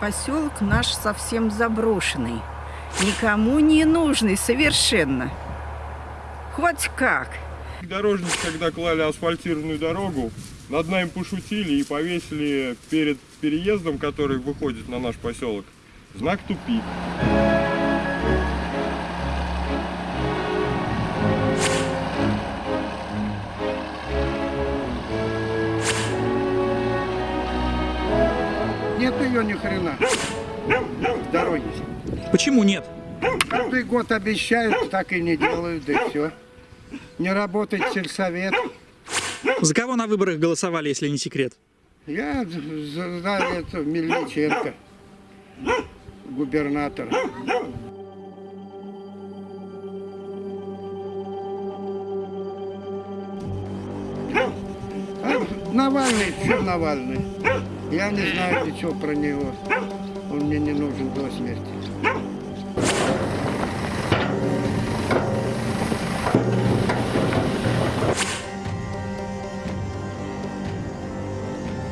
Поселок наш совсем заброшенный. Никому не нужный совершенно. Хоть как. Дорожники, когда клали асфальтированную дорогу, над нами пошутили и повесили перед переездом, который выходит на наш поселок, знак «Тупик». Нет ее ни хрена. Дороги. Почему нет? Каждый год обещают, так и не делают, да и все. Не работает сельсовет. За кого на выборах голосовали, если не секрет? Я за, за это Мельниченко, губернатор. А Навальный, что Навальный? Я не знаю ничего про него. Он мне не нужен до смерти.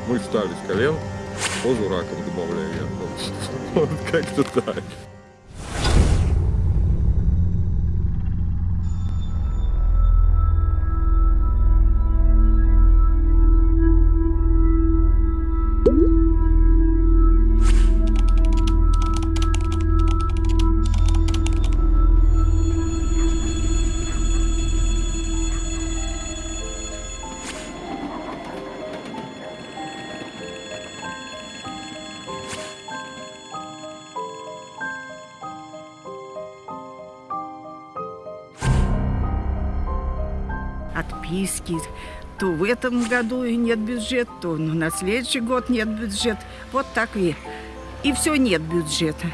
Мы встали с колен, позу раком добавляю я. Вот как-то так. Отписки. То в этом году и нет бюджета, то на следующий год нет бюджета. Вот так и. И все нет бюджета.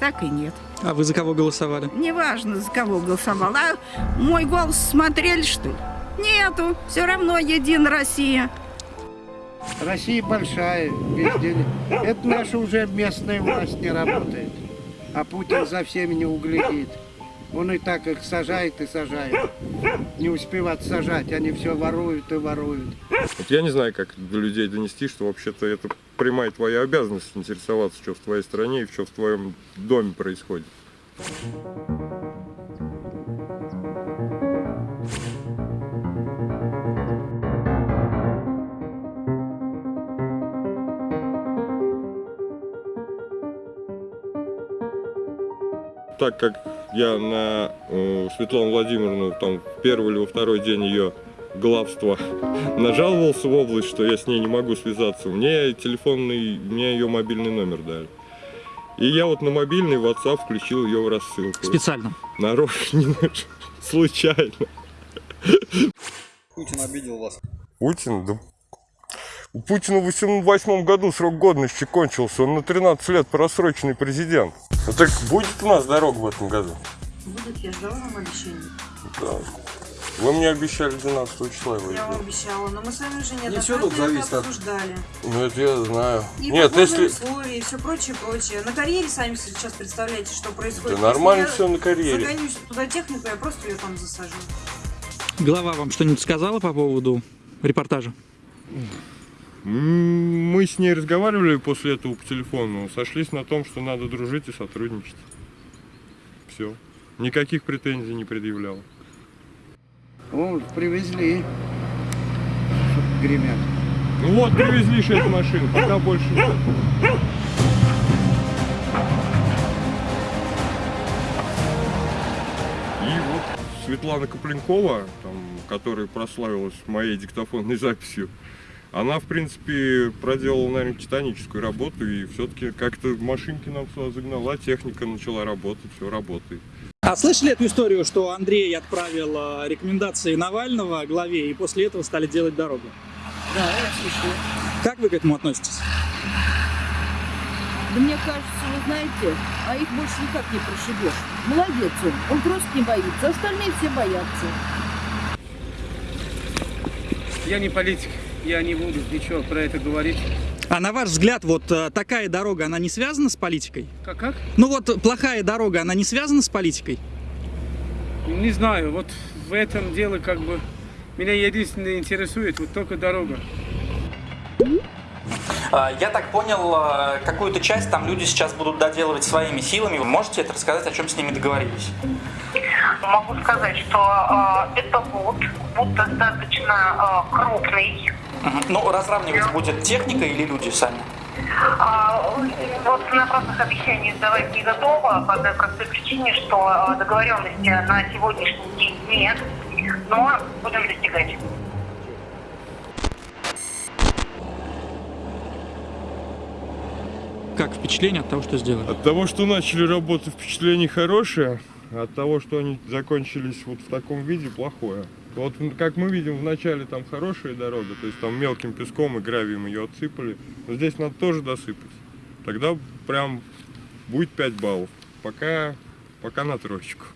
Так и нет. А вы за кого голосовали? Неважно, за кого голосовал. А мой голос смотрели, что ли? Нету. Все равно един Россия. Россия большая, везде. Это наша уже местная власть не работает. А Путин за всеми не углядит. Он и так их сажает и сажает. Не успевают сажать, они все воруют и воруют. Вот я не знаю, как до людей донести, что вообще-то это прямая твоя обязанность интересоваться, что в твоей стране и что в твоем доме происходит. Так как я на э, Светлану Владимировну там в первый или во второй день ее главства нажаловался в область, что я с ней не могу связаться. Мне телефонный, мне ее мобильный номер дали. И я вот на мобильный WhatsApp включил ее в рассылку. Специально. Нарочно, случайно. Путин обидел вас. Путин, да у Путина в 2008 году срок годности кончился, он на 13 лет просроченный президент. Ну так будет у нас дорога в этом году? Будет, я ждала вам обещание. Да. Вы мне обещали 12 числа его Я вам обещала, но мы с вами уже Не всё тут это зависит от- обсуждали. Ну это я знаю. И Нет, если... условия, и все прочее, прочее. На карьере сами сейчас представляете, что происходит. Да нормально Если все на я карьере. загоню туда технику, я просто ее там засажу. Глава вам что-нибудь сказала по поводу репортажа? Мы с ней разговаривали после этого по телефону, сошлись на том, что надо дружить и сотрудничать. Все. Никаких претензий не предъявлял. О, привезли. Гремят. Ну вот, привезли шесть машин, пока больше нет. И вот Светлана Копленкова, там, которая прославилась моей диктофонной записью, она, в принципе, проделала, наверное, титаническую работу, и все-таки как-то машинки нам сюда загнала, техника начала работать, все работает. А слышали эту историю, что Андрей отправил э, рекомендации Навального главе, и после этого стали делать дорогу? Да, я слышала. Как вы к этому относитесь? Да мне кажется, вы знаете, а их больше никак не прошибешь. Молодец он, он просто не боится, остальные все боятся. Я не политик, я не буду ничего про это говорить. А на ваш взгляд, вот э, такая дорога, она не связана с политикой? Как, как? Ну вот плохая дорога, она не связана с политикой? Не знаю, вот в этом дело как бы меня единственное интересует вот только дорога. А, Я так понял, а, какую-то часть там люди сейчас будут доделывать своими силами. Вы можете это рассказать, о чем с ними договорились? Могу сказать, что э, это бот, бот достаточно э, крупный. Ну, разравнивать будет техника или люди сами? А, вот на простых обещаниях давать не готова по той простой причине, что э, договоренности на сегодняшний день нет, но будем достигать. Как впечатление от того, что сделали? От того, что начали работать, впечатление хорошее, а от того, что они закончились вот в таком виде, плохое. Вот как мы видим, вначале там хорошая дорога, то есть там мелким песком и гравием ее отсыпали. Но здесь надо тоже досыпать. Тогда прям будет 5 баллов. Пока, пока на троечку.